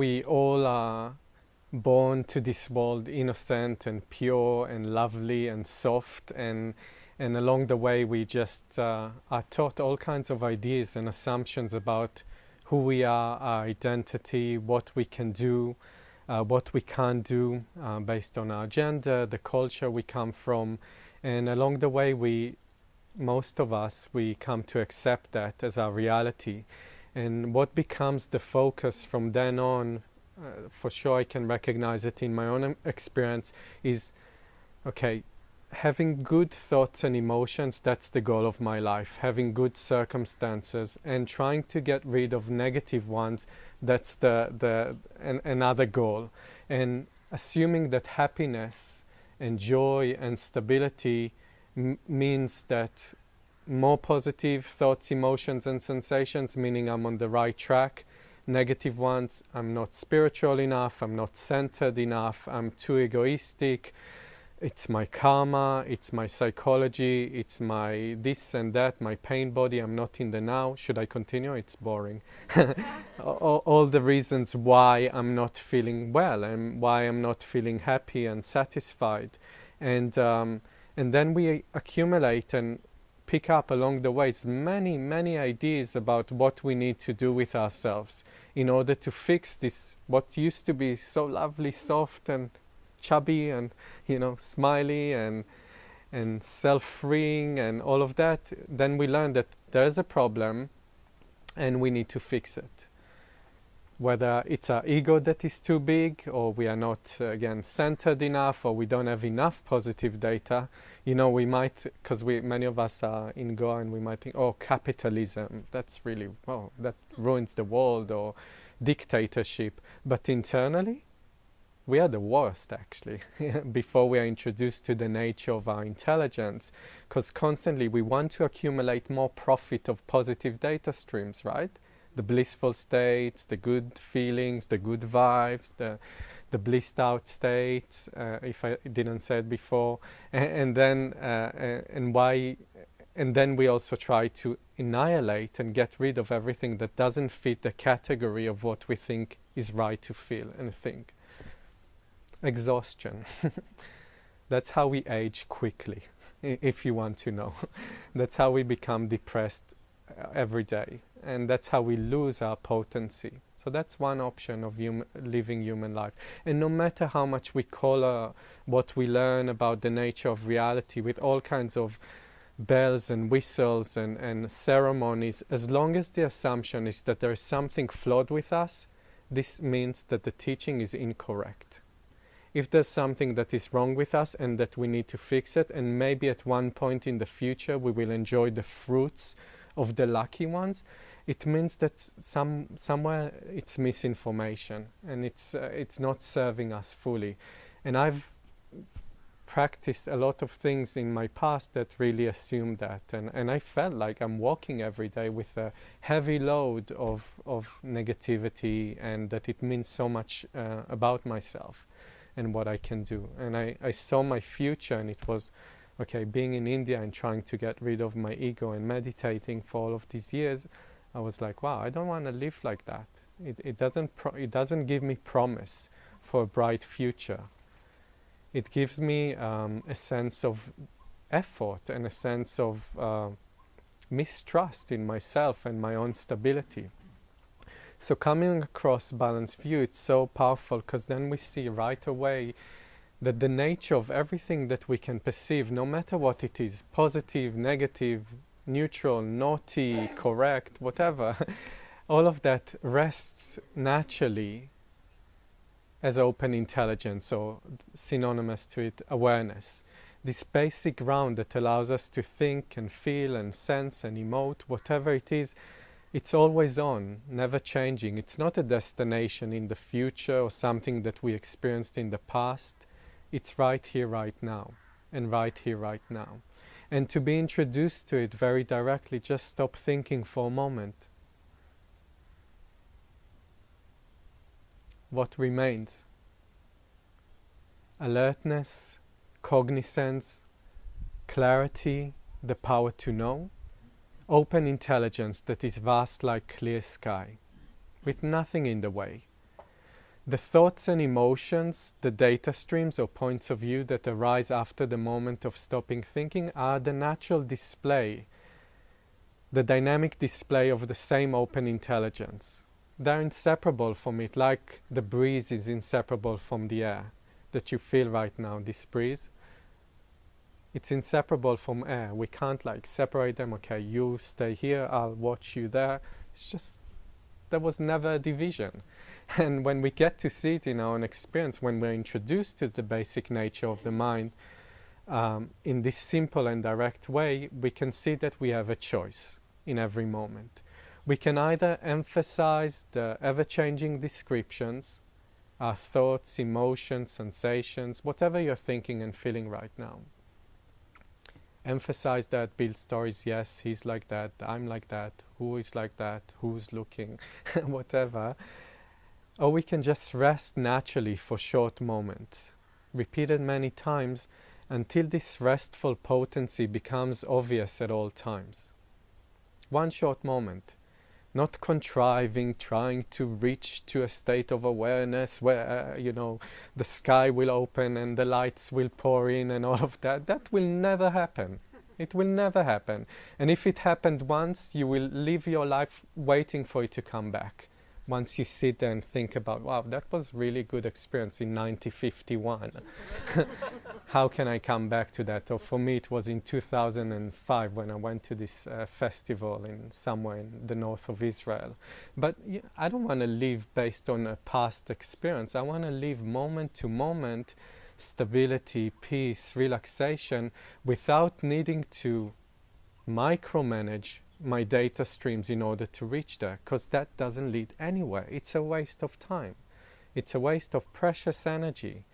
We all are born to this world innocent and pure and lovely and soft and and along the way we just uh, are taught all kinds of ideas and assumptions about who we are, our identity, what we can do, uh, what we can't do uh, based on our gender, the culture we come from. And along the way we most of us we come to accept that as our reality and what becomes the focus from then on uh, for sure I can recognize it in my own experience is okay having good thoughts and emotions that's the goal of my life. Having good circumstances and trying to get rid of negative ones that's the the an, another goal. And assuming that happiness and joy and stability means that more positive thoughts emotions and sensations meaning I'm on the right track negative ones. I'm not spiritual enough, I'm not centered enough, I'm too egoistic. It's my karma, it's my psychology, it's my this and that, my pain body, I'm not in the now. Should I continue? It's boring. all, all, the reasons why I'm not feeling well and why I'm not feeling happy and satisfied. And, um, and then we accumulate and pick up along the way. Many, many ideas about what we need to do with ourselves in order to fix this, what used to be so lovely, soft and chubby and, you know, smiley and, and self-freeing and all of that, then we learn that there's a problem and we need to fix it whether it's our ego that is too big or we are not uh, again centered enough or we don't have enough positive data. You know we might because we many of us are in Goa and we might think oh capitalism that's really well that ruins the world or dictatorship. But internally we are the worst actually before we are introduced to the nature of our intelligence. Because constantly we want to accumulate more profit of positive data streams right the blissful states, the good feelings, the good vibes, the the blissed out states, uh, if I didn't say it before, and, and then uh, and why, and then we also try to annihilate and get rid of everything that doesn't fit the category of what we think is right to feel and think. Exhaustion. That's how we age quickly, if you want to know. That's how we become depressed every day and that's how we lose our potency. So that's one option of hum living human life. And no matter how much we color uh, what we learn about the nature of reality with all kinds of bells and whistles and, and ceremonies, as long as the assumption is that there is something flawed with us, this means that the teaching is incorrect. If there's something that is wrong with us and that we need to fix it, and maybe at one point in the future we will enjoy the fruits of the lucky ones, it means that some somewhere it's misinformation and it's uh, it's not serving us fully. And i've practiced a lot of things in my past that really assumed that. And and i felt like i'm walking every day with a heavy load of of negativity and that it means so much uh, about myself and what i can do. And i i saw my future and it was okay being in india and trying to get rid of my ego and meditating for all of these years I was like, wow, I don't want to live like that. It, it, doesn't it doesn't give me promise for a bright future. It gives me um, a sense of effort and a sense of uh, mistrust in myself and my own stability. So coming across balanced view, it's so powerful because then we see right away that the nature of everything that we can perceive, no matter what it is, positive, negative, neutral, naughty, correct, whatever, all of that rests naturally as open intelligence or synonymous to it, awareness. This basic ground that allows us to think and feel and sense and emote, whatever it is, it's always on, never changing. It's not a destination in the future or something that we experienced in the past. It's right here, right now, and right here, right now and to be introduced to it very directly, just stop thinking for a moment. What remains? Alertness, cognizance, clarity, the power to know, open intelligence that is vast like clear sky, with nothing in the way. The thoughts and emotions, the data streams or points of view that arise after the moment of stopping thinking are the natural display, the dynamic display of the same open intelligence. They're inseparable from it, like the breeze is inseparable from the air that you feel right now, this breeze. It's inseparable from air. We can't like separate them. Okay, you stay here, I'll watch you there. It's just, there was never a division. And when we get to see it in our own experience, when we're introduced to the basic nature of the mind, um, in this simple and direct way, we can see that we have a choice in every moment. We can either emphasize the ever-changing descriptions, our thoughts, emotions, sensations, whatever you're thinking and feeling right now. Emphasize that, build stories, yes, he's like that, I'm like that, who is like that, who's looking, whatever or we can just rest naturally for short moments, repeated many times until this restful potency becomes obvious at all times. One short moment, not contriving, trying to reach to a state of awareness where, uh, you know, the sky will open and the lights will pour in and all of that. That will never happen. It will never happen. And if it happened once, you will live your life waiting for it to come back once you sit there and think about, wow, that was really good experience in 1951. How can I come back to that? Or for me, it was in 2005 when I went to this uh, festival in somewhere in the north of Israel. But I don't want to live based on a past experience. I want to live moment to moment, stability, peace, relaxation, without needing to micromanage my data streams in order to reach there because that doesn't lead anywhere. It's a waste of time. It's a waste of precious energy.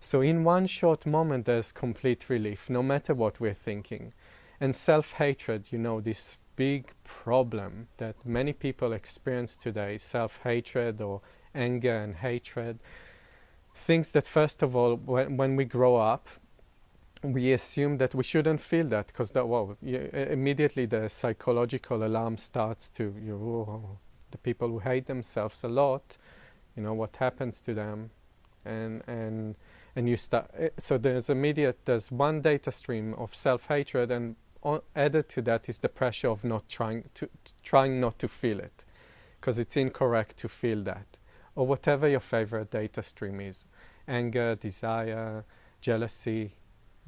So in one short moment there's complete relief no matter what we're thinking. And self-hatred, you know, this big problem that many people experience today, self-hatred or anger and hatred, things that first of all when, when we grow up we assume that we shouldn't feel that because that immediately the psychological alarm starts to you oh, oh, oh, the people who hate themselves a lot you know what happens to them? And and and you start so there's immediate there's one data stream of self-hatred and added to that is the pressure of not trying to trying not to feel it because it's incorrect to feel that or whatever your favorite data stream is anger desire jealousy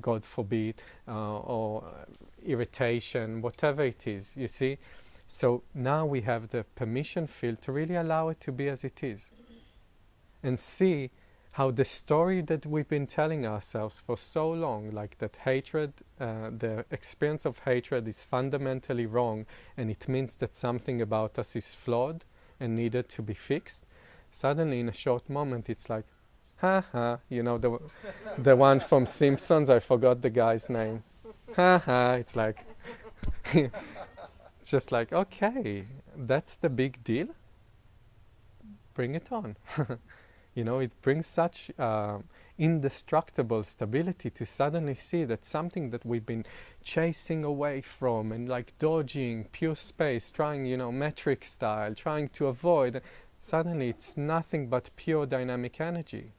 God forbid, uh, or irritation, whatever it is, you see. So now we have the permission field to really allow it to be as it is. And see how the story that we've been telling ourselves for so long, like that hatred, uh, the experience of hatred is fundamentally wrong and it means that something about us is flawed and needed to be fixed, suddenly in a short moment it's like, ha ha, you know, the, the one from Simpsons, I forgot the guy's name. Ha ha, it's like, it's just like, okay, that's the big deal. Bring it on. you know, it brings such uh, indestructible stability to suddenly see that something that we've been chasing away from and like dodging pure space, trying, you know, Matrix style, trying to avoid, suddenly it's nothing but pure dynamic energy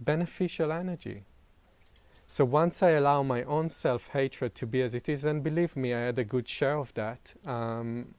beneficial energy. So once I allow my own self-hatred to be as it is, and believe me, I had a good share of that, um,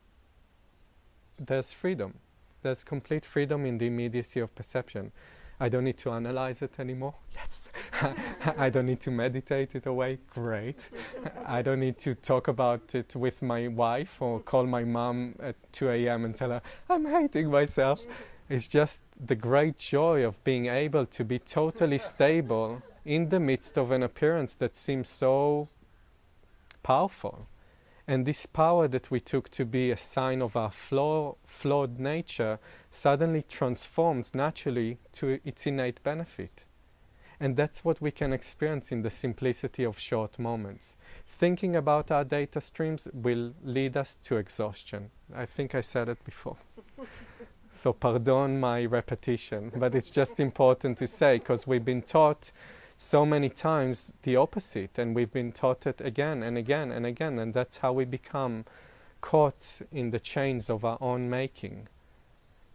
there's freedom. There's complete freedom in the immediacy of perception. I don't need to analyze it anymore. Yes. I don't need to meditate it away. Great. I don't need to talk about it with my wife or call my mom at 2 a.m. and tell her, I'm hating myself. It's just the great joy of being able to be totally stable in the midst of an appearance that seems so powerful. And this power that we took to be a sign of our flaw, flawed nature suddenly transforms naturally to its innate benefit. And that's what we can experience in the simplicity of short moments. Thinking about our data streams will lead us to exhaustion. I think I said it before. So pardon my repetition, but it's just important to say because we've been taught so many times the opposite and we've been taught it again and again and again and that's how we become caught in the chains of our own making.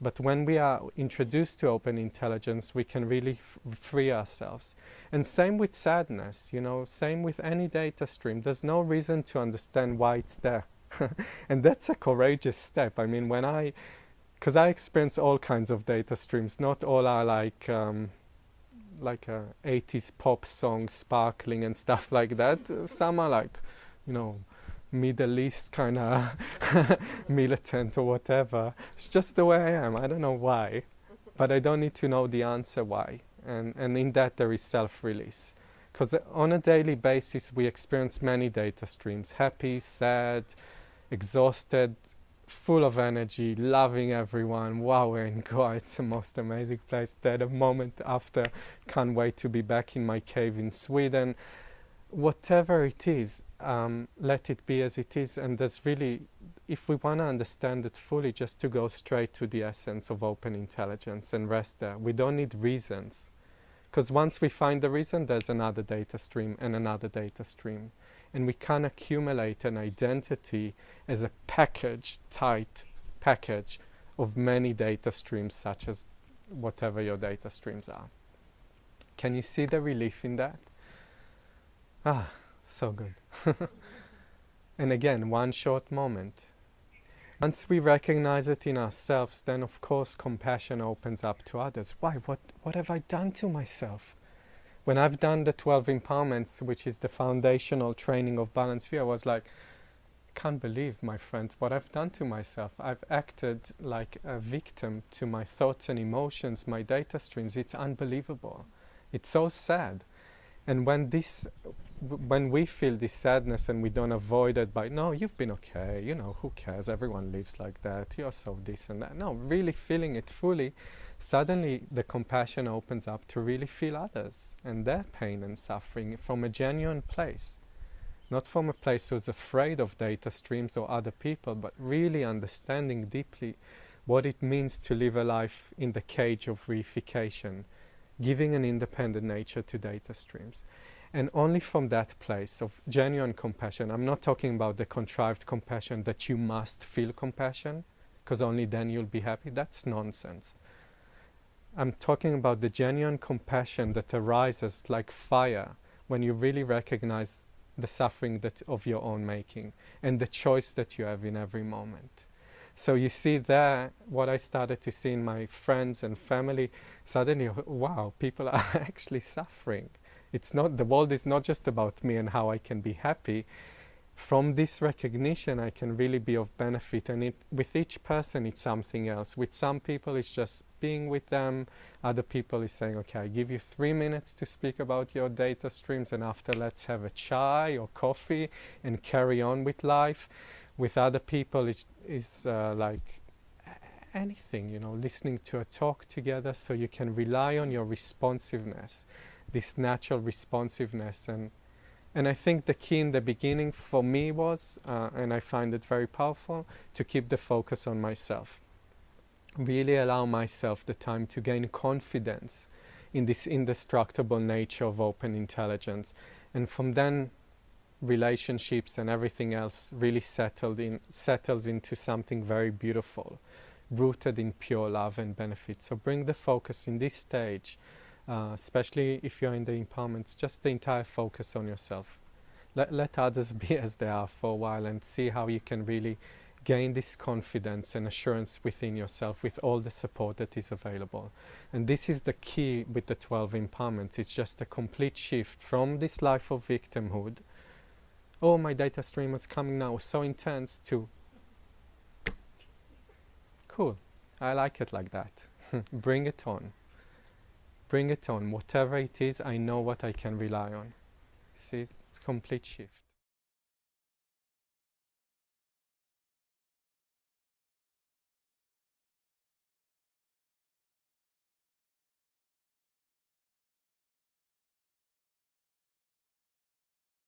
But when we are introduced to open intelligence, we can really free ourselves. And same with sadness, you know, same with any data stream. There's no reason to understand why it's there. and that's a courageous step. I mean, when I, because I experience all kinds of data streams, not all are like, um, like a 80s pop song sparkling and stuff like that. Some are like, you know, Middle East kind of militant or whatever. It's just the way I am. I don't know why, but I don't need to know the answer why. And, and in that there is self-release. Because on a daily basis we experience many data streams. Happy, sad, exhausted, full of energy, loving everyone. Wow, we're in Goa. It's the most amazing place. That a moment after, can't wait to be back in my cave in Sweden. Whatever it is, um, let it be as it is. And there's really, if we want to understand it fully, just to go straight to the essence of open intelligence and rest there. We don't need reasons. Because once we find the reason, there's another data stream and another data stream and we can accumulate an identity as a package, tight package of many data streams such as whatever your data streams are. Can you see the relief in that? Ah, so good. and again, one short moment. Once we recognize it in ourselves, then of course compassion opens up to others. Why? What, what have I done to myself? When I've done the 12 empowerments, which is the foundational training of Balanced View, I was like, can't believe, my friends, what I've done to myself. I've acted like a victim to my thoughts and emotions, my data streams. It's unbelievable. It's so sad. And when this, when we feel this sadness and we don't avoid it by, no, you've been okay, you know, who cares? Everyone lives like that. You're so this and that. No, really feeling it fully suddenly the compassion opens up to really feel others and their pain and suffering from a genuine place. Not from a place who's afraid of data streams or other people, but really understanding deeply what it means to live a life in the cage of reification, giving an independent nature to data streams. And only from that place of genuine compassion, I'm not talking about the contrived compassion that you must feel compassion, because only then you'll be happy. That's nonsense. I'm talking about the genuine compassion that arises like fire when you really recognize the suffering that of your own making and the choice that you have in every moment. So you see there what I started to see in my friends and family, suddenly, wow, people are actually suffering. It's not, the world is not just about me and how I can be happy from this recognition I can really be of benefit and it, with each person it's something else. With some people it's just being with them, other people is saying okay I give you three minutes to speak about your data streams and after let's have a chai or coffee and carry on with life. With other people it's is uh, like anything, you know, listening to a talk together so you can rely on your responsiveness, this natural responsiveness and and I think the key in the beginning for me was, uh, and I find it very powerful, to keep the focus on myself. Really allow myself the time to gain confidence in this indestructible nature of open intelligence. And from then, relationships and everything else really settled in, settles into something very beautiful, rooted in pure love and benefit. So bring the focus in this stage uh, especially if you're in the empowerments, just the entire focus on yourself. Let, let others be as they are for a while and see how you can really gain this confidence and assurance within yourself with all the support that is available. And this is the key with the 12 empowerments. It's just a complete shift from this life of victimhood. Oh, my data stream is coming now, so intense, to cool. I like it like that. Bring it on bring it on. Whatever it is, I know what I can rely on. See, it's complete shift.